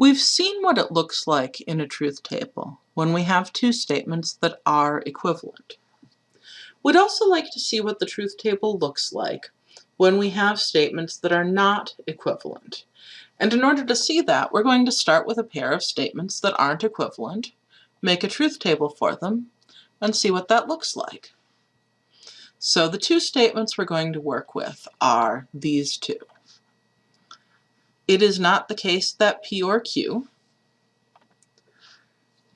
We've seen what it looks like in a truth table when we have two statements that are equivalent. We'd also like to see what the truth table looks like when we have statements that are not equivalent. And in order to see that, we're going to start with a pair of statements that aren't equivalent, make a truth table for them, and see what that looks like. So the two statements we're going to work with are these two. It is not the case that P or Q.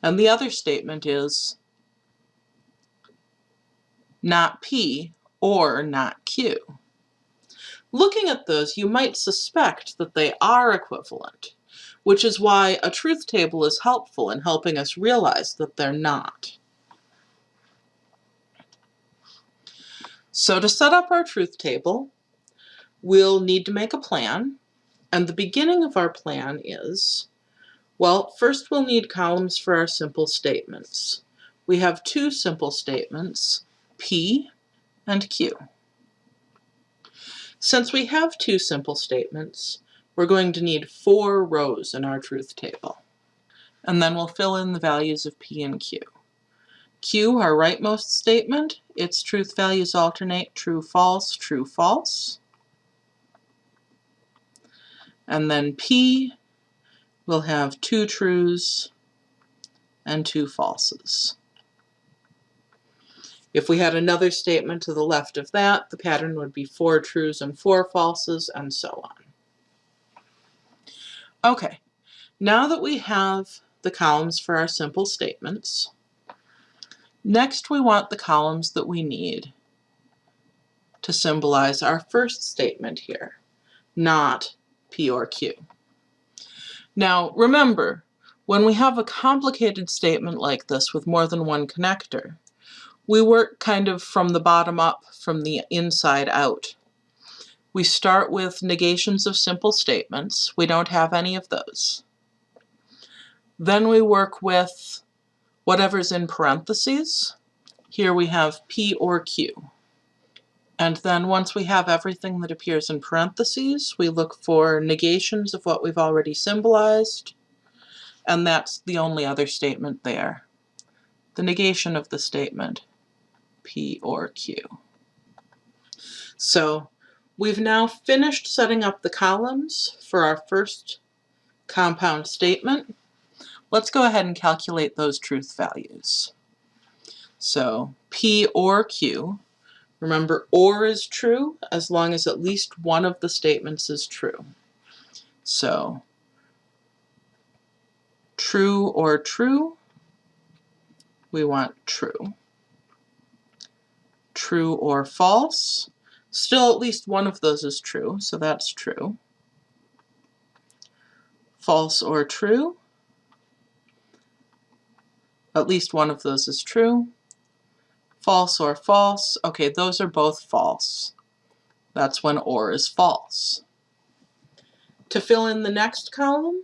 And the other statement is not P or not Q. Looking at those, you might suspect that they are equivalent, which is why a truth table is helpful in helping us realize that they're not. So to set up our truth table, we'll need to make a plan, and the beginning of our plan is, well, first we'll need columns for our simple statements. We have two simple statements, P and Q. Since we have two simple statements, we're going to need four rows in our truth table. And then we'll fill in the values of P and Q. Q, our rightmost statement, its truth values alternate true, false, true, false. And then P will have two trues and two falses. If we had another statement to the left of that, the pattern would be four trues and four falses, and so on. Okay, now that we have the columns for our simple statements, next we want the columns that we need to symbolize our first statement here, not P or Q. Now remember, when we have a complicated statement like this with more than one connector, we work kind of from the bottom up, from the inside out. We start with negations of simple statements. We don't have any of those. Then we work with whatever's in parentheses. Here we have P or Q. And then once we have everything that appears in parentheses, we look for negations of what we've already symbolized, and that's the only other statement there. The negation of the statement, P or Q. So we've now finished setting up the columns for our first compound statement. Let's go ahead and calculate those truth values. So P or Q Remember, or is true as long as at least one of the statements is true. So, true or true, we want true. True or false, still at least one of those is true, so that's true. False or true, at least one of those is true false or false. Okay, those are both false. That's when or is false. To fill in the next column,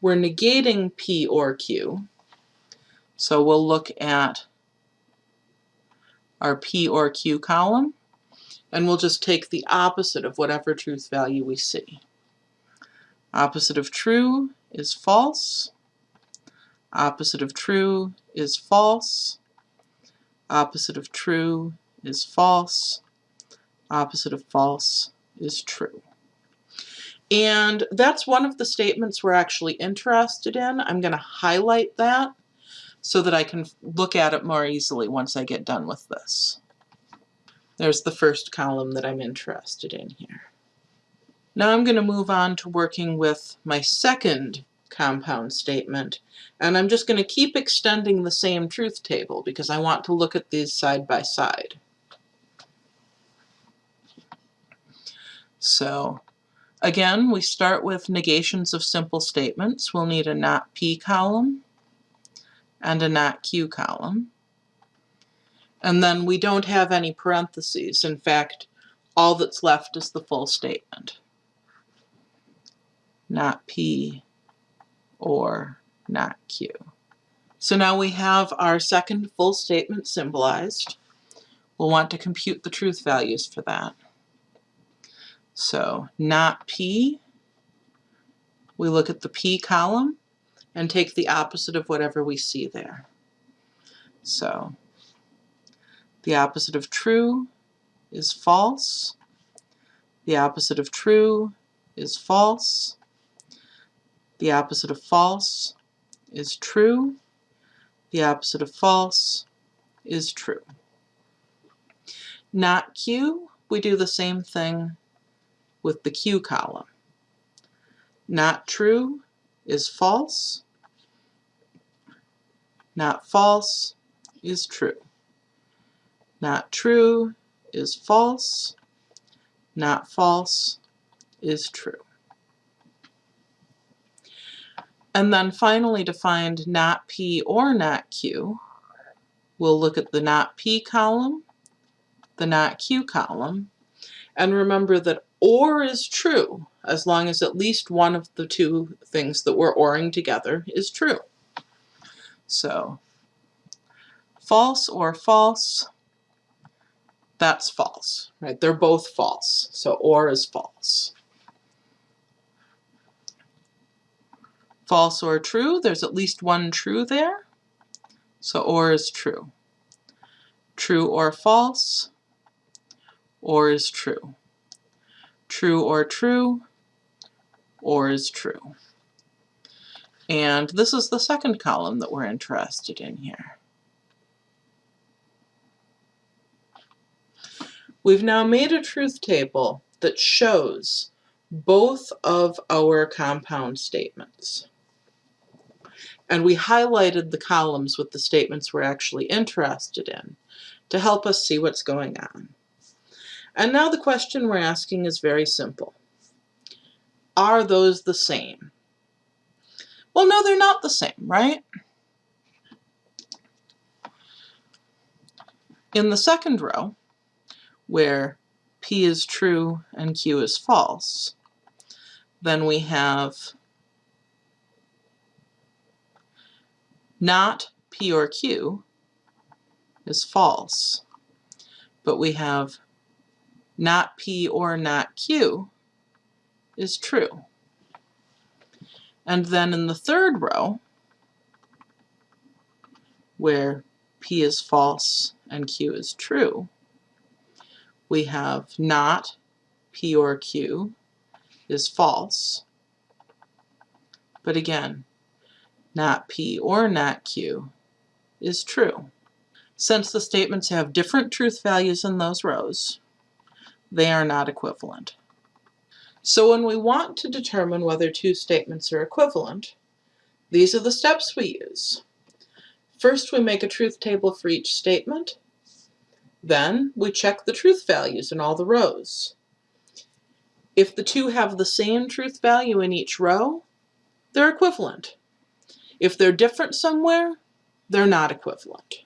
we're negating P or Q. So we'll look at our P or Q column, and we'll just take the opposite of whatever truth value we see. Opposite of true is false. Opposite of true is false. Opposite of true is false. Opposite of false is true. And that's one of the statements we're actually interested in. I'm going to highlight that so that I can look at it more easily once I get done with this. There's the first column that I'm interested in here. Now I'm going to move on to working with my second compound statement. And I'm just going to keep extending the same truth table because I want to look at these side by side. So again, we start with negations of simple statements. We'll need a not P column and a not Q column. And then we don't have any parentheses. In fact, all that's left is the full statement. Not P or not Q. So now we have our second full statement symbolized. We'll want to compute the truth values for that. So not P we look at the P column and take the opposite of whatever we see there. So the opposite of true is false. The opposite of true is false. The opposite of false is true. The opposite of false is true. Not Q, we do the same thing with the Q column. Not true is false. Not false is true. Not true is false. Not false is true. And then finally to find not P or not Q, we'll look at the not P column, the not Q column, and remember that OR is true as long as at least one of the two things that we're ORing together is true. So false or false, that's false, right? They're both false, so OR is false. False or true, there's at least one true there. So or is true. True or false, or is true. True or true, or is true. And this is the second column that we're interested in here. We've now made a truth table that shows both of our compound statements and we highlighted the columns with the statements we're actually interested in to help us see what's going on. And now the question we're asking is very simple. Are those the same? Well, no, they're not the same, right? In the second row, where P is true and Q is false, then we have not P or Q is false. But we have not P or not Q is true. And then in the third row, where P is false and Q is true, we have not P or Q is false. But again, not P or not Q, is true. Since the statements have different truth values in those rows, they are not equivalent. So when we want to determine whether two statements are equivalent, these are the steps we use. First, we make a truth table for each statement. Then, we check the truth values in all the rows. If the two have the same truth value in each row, they're equivalent. If they're different somewhere, they're not equivalent.